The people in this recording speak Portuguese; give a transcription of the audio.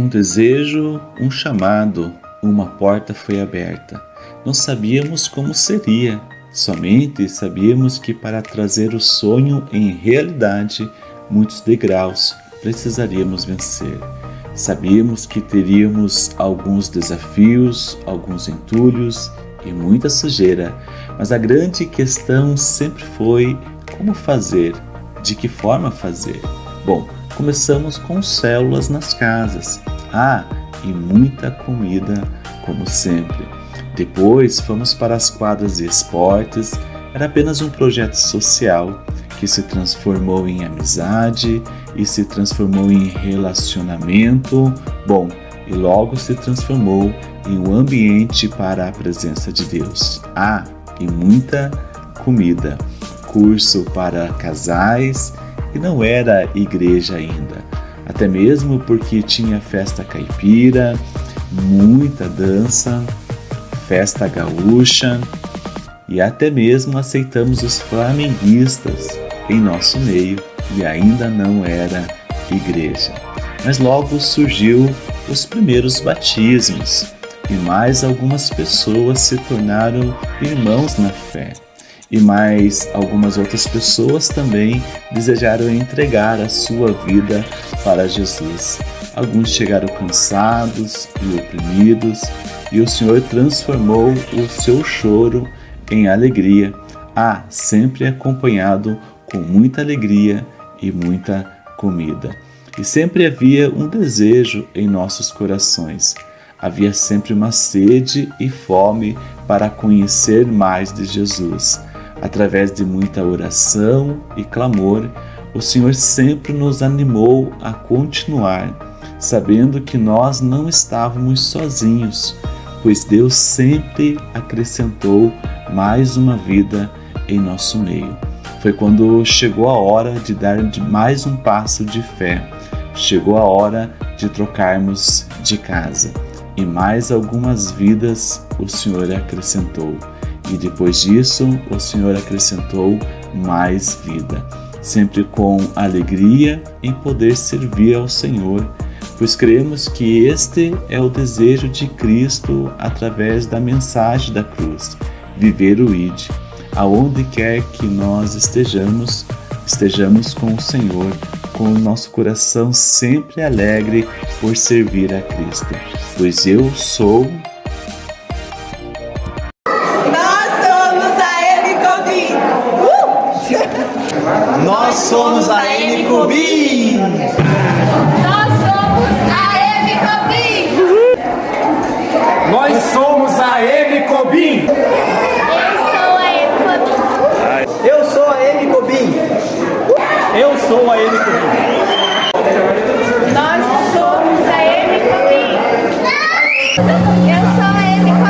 Um desejo, um chamado, uma porta foi aberta. Não sabíamos como seria, somente sabíamos que para trazer o sonho em realidade, muitos degraus precisaríamos vencer. Sabíamos que teríamos alguns desafios, alguns entulhos e muita sujeira, mas a grande questão sempre foi como fazer, de que forma fazer. Bom, começamos com células nas casas. Ah, e muita comida, como sempre. Depois fomos para as quadras de esportes. Era apenas um projeto social que se transformou em amizade e se transformou em relacionamento. Bom, e logo se transformou em um ambiente para a presença de Deus. Ah, e muita comida. Curso para casais e não era igreja ainda. Até mesmo porque tinha festa caipira, muita dança, festa gaúcha e até mesmo aceitamos os flamenguistas em nosso meio e ainda não era igreja. Mas logo surgiu os primeiros batismos e mais algumas pessoas se tornaram irmãos na fé e mais algumas outras pessoas também desejaram entregar a sua vida para Jesus. Alguns chegaram cansados e oprimidos, e o Senhor transformou o seu choro em alegria, ah, sempre acompanhado com muita alegria e muita comida. E sempre havia um desejo em nossos corações. Havia sempre uma sede e fome para conhecer mais de Jesus Através de muita oração e clamor, o Senhor sempre nos animou a continuar, sabendo que nós não estávamos sozinhos, pois Deus sempre acrescentou mais uma vida em nosso meio. Foi quando chegou a hora de dar mais um passo de fé, chegou a hora de trocarmos de casa. E mais algumas vidas o Senhor acrescentou. E depois disso, o Senhor acrescentou mais vida, sempre com alegria em poder servir ao Senhor, pois cremos que este é o desejo de Cristo através da mensagem da cruz, viver o ID. Aonde quer que nós estejamos, estejamos com o Senhor, com o nosso coração sempre alegre por servir a Cristo, pois eu sou somos a M Cubim! Nós somos a M Cubim! Nós somos a M Cubim! Eu sou a M Cubim! Eu sou a M Cubim! Nós somos a M Cubim! Eu sou a M Cubim!